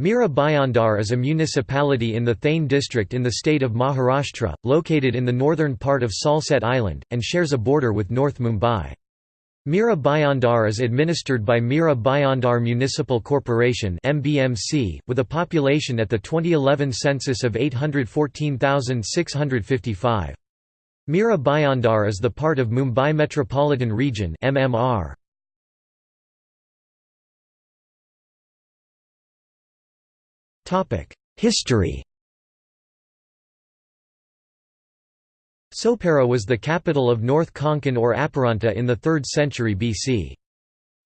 Mira Bhayandar is a municipality in the Thane district in the state of Maharashtra, located in the northern part of Salsette Island, and shares a border with North Mumbai. Mira Bhayandar is administered by Mira Bhayandar Municipal Corporation with a population at the 2011 census of 814,655. Mira Bhayandar is the part of Mumbai Metropolitan Region MMR. History Sopara was the capital of North Konkan or Aparanta in the 3rd century BC.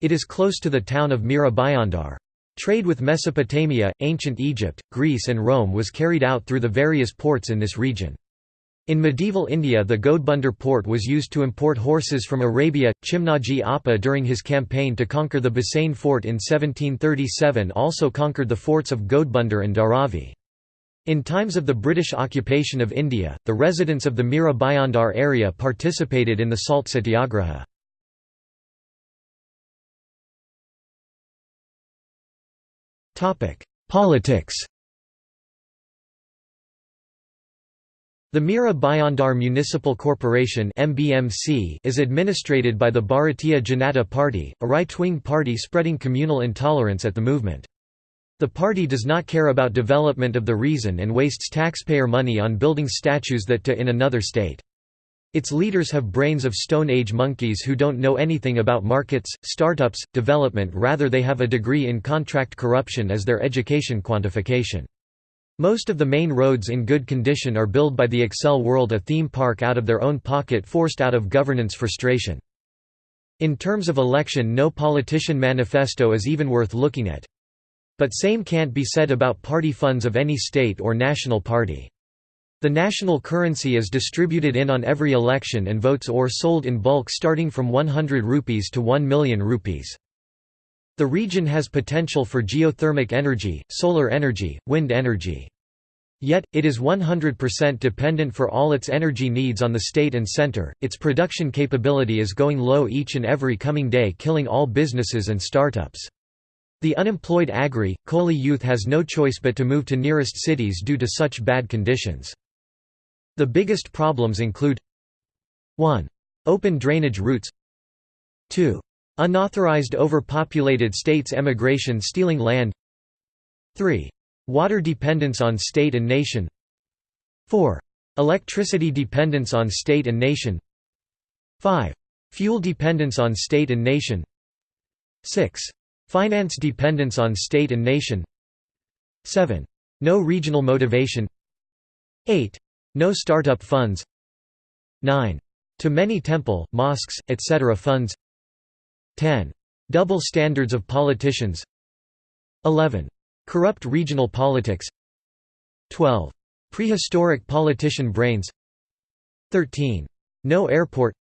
It is close to the town of Mira Bhayandar. Trade with Mesopotamia, ancient Egypt, Greece and Rome was carried out through the various ports in this region. In medieval India the Godbunder port was used to import horses from Arabia. Chimnaji Appa during his campaign to conquer the Bassein fort in 1737 also conquered the forts of Godbunder and Dharavi. In times of the British occupation of India, the residents of the Mira Bhayandar area participated in the Salt Satyagraha. Politics The Mira Bhayandar Municipal Corporation is administrated by the Bharatiya Janata Party, a right-wing party spreading communal intolerance at the movement. The party does not care about development of the region and wastes taxpayer money on building statues that to in another state. Its leaders have brains of Stone Age monkeys who don't know anything about markets, startups, development rather they have a degree in contract corruption as their education quantification. Most of the main roads in good condition are built by the EsselWorld a theme park out of their own pocket forced out of governance frustration. In terms of election no politician manifesto is even worth looking at. But same can't be said about party funds of any state or national party. The national currency is distributed in on every election and votes or sold in bulk starting from 100 rupees to 1 million rupees. The region has potential for geothermic energy, solar energy, wind energy. Yet, it is 100% dependent for all its energy needs on the state and center. Its production capability is going low each and every coming day, killing all businesses and startups. The unemployed agri, Koli youth has no choice but to move to nearest cities due to such bad conditions. The biggest problems include 1. Open drainage routes 2. Unauthorized overpopulated states emigration stealing land 3. Water dependence on state and nation 4. Electricity dependence on state and nation 5. Fuel dependence on state and nation 6. Finance dependence on state and nation 7. No regional motivation 8. No startup funds 9. Too many temple, mosques, etc. funds 10. Double standards of politicians 11. Corrupt regional politics 12. Prehistoric politician brains 13. No airport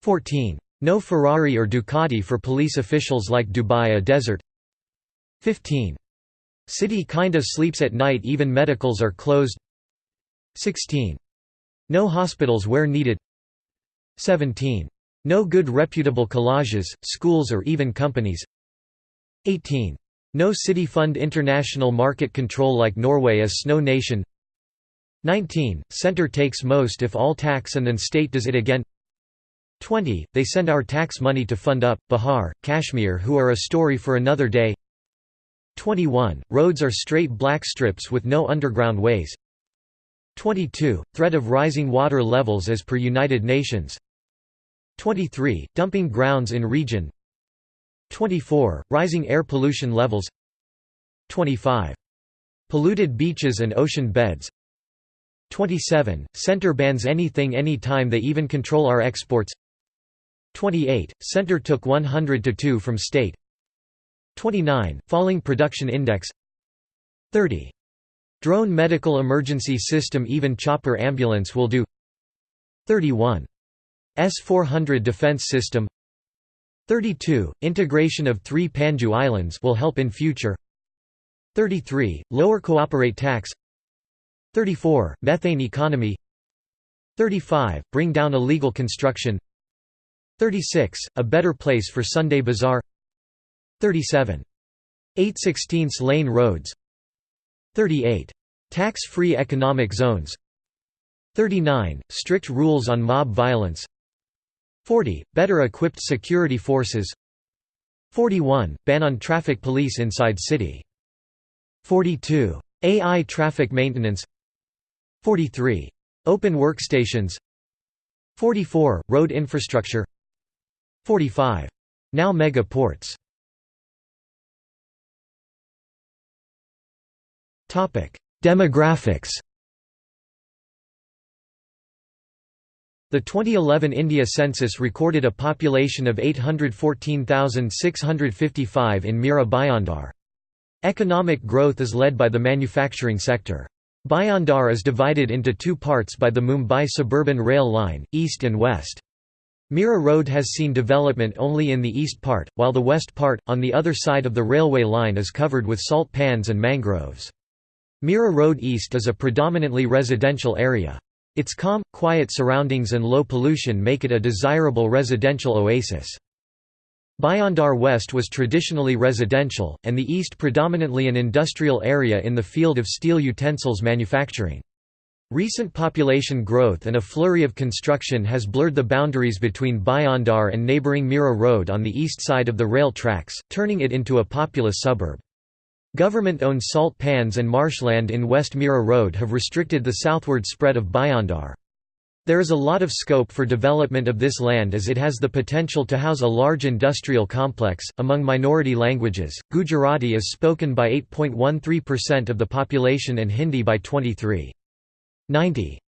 14. No Ferrari or Ducati for police officials like Dubai a desert 15. City kinda sleeps at night even medicals are closed 16. No hospitals where needed 17. No good reputable collages, schools or even companies 18. No city fund international market control like Norway as snow nation 19. Center takes most if all tax and then state does it again 20. They send our tax money to fund up, Bihar, Kashmir who are a story for another day 21. Roads are straight black strips with no underground ways 22. Threat of rising water levels as per United Nations 23. Dumping grounds in region 24. Rising air pollution levels 25. Polluted beaches and ocean beds 27. Center bans anything anytime they even control our exports 28. Center took 100 to 2 from state 29. Falling production index 30. Drone medical emergency system even chopper ambulance will do 31. S-400 defense system 32. Integration of three Panju islands will help in future 33. Lower cooperate tax 34. Methane economy 35. Bring down illegal construction 36. A better place for Sunday bazaar 37. 8 16 lane roads 38. Tax-free economic zones 39. Strict rules on mob violence 40. Better equipped security forces 41. Ban on traffic police inside city 42. AI traffic maintenance 43. Open workstations 44. Road infrastructure 45. Now mega ports Demographics The 2011 India census recorded a population of 814,655 in Mira Bhayandar. Economic growth is led by the manufacturing sector. Bhayandar is divided into two parts by the Mumbai suburban rail line, east and west. Mira Road has seen development only in the east part, while the west part, on the other side of the railway line is covered with salt pans and mangroves. Mira Road East is a predominantly residential area. Its calm, quiet surroundings and low pollution make it a desirable residential oasis. Bhayandar West was traditionally residential, and the east predominantly an industrial area in the field of steel utensils manufacturing. Recent population growth and a flurry of construction has blurred the boundaries between Bhayandar and neighbouring Mira Road on the east side of the rail tracks, turning it into a populous suburb. Government-owned salt pans and marshland in West Mira Road have restricted the southward spread of Bhayandar. There is a lot of scope for development of this land as it has the potential to house a large industrial complex. Among minority languages, Gujarati is spoken by 8.13% of the population and Hindi by 23. 90.